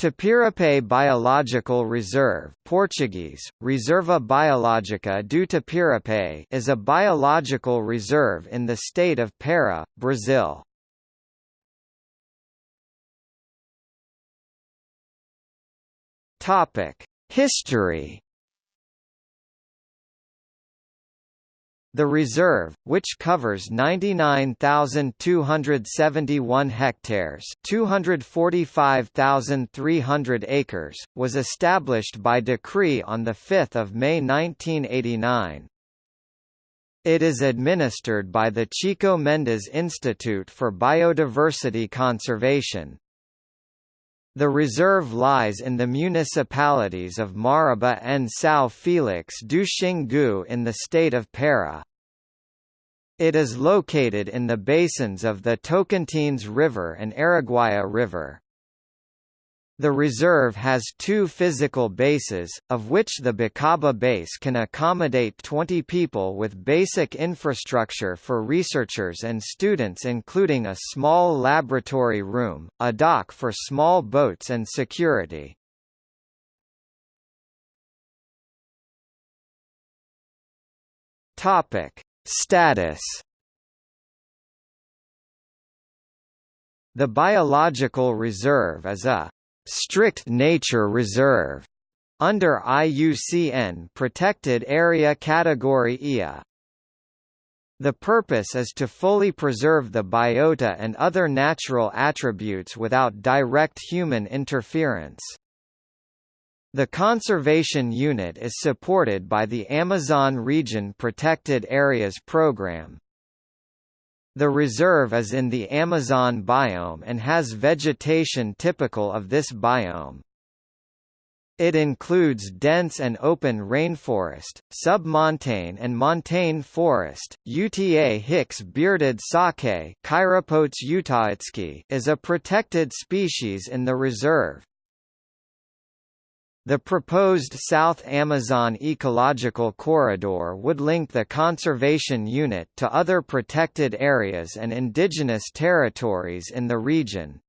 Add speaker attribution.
Speaker 1: Tapirapé Biological Reserve Portuguese, Reserva Biológica do Tapirapé is a biological reserve in the state of Para, Brazil. History The reserve, which covers 99,271 hectares 245,300 acres, was established by decree on 5 May 1989. It is administered by the Chico Mendes Institute for Biodiversity Conservation. The reserve lies in the municipalities of Maraba and São Félix do Xingu in the state of Para. It is located in the basins of the Tocantins River and Araguaia River. The reserve has two physical bases, of which the Bacaba base can accommodate 20 people with basic infrastructure for researchers and students including a small laboratory room, a dock for small boats and security. Status The biological reserve is a strict nature reserve under IUCN Protected Area Category IA. The purpose is to fully preserve the biota and other natural attributes without direct human interference. The conservation unit is supported by the Amazon Region Protected Areas Program. The reserve is in the Amazon biome and has vegetation typical of this biome. It includes dense and open rainforest, submontane and montane forest. Uta Hick's bearded saki is a protected species in the reserve. The proposed South Amazon Ecological Corridor would link the conservation unit to other protected areas and indigenous territories in the region.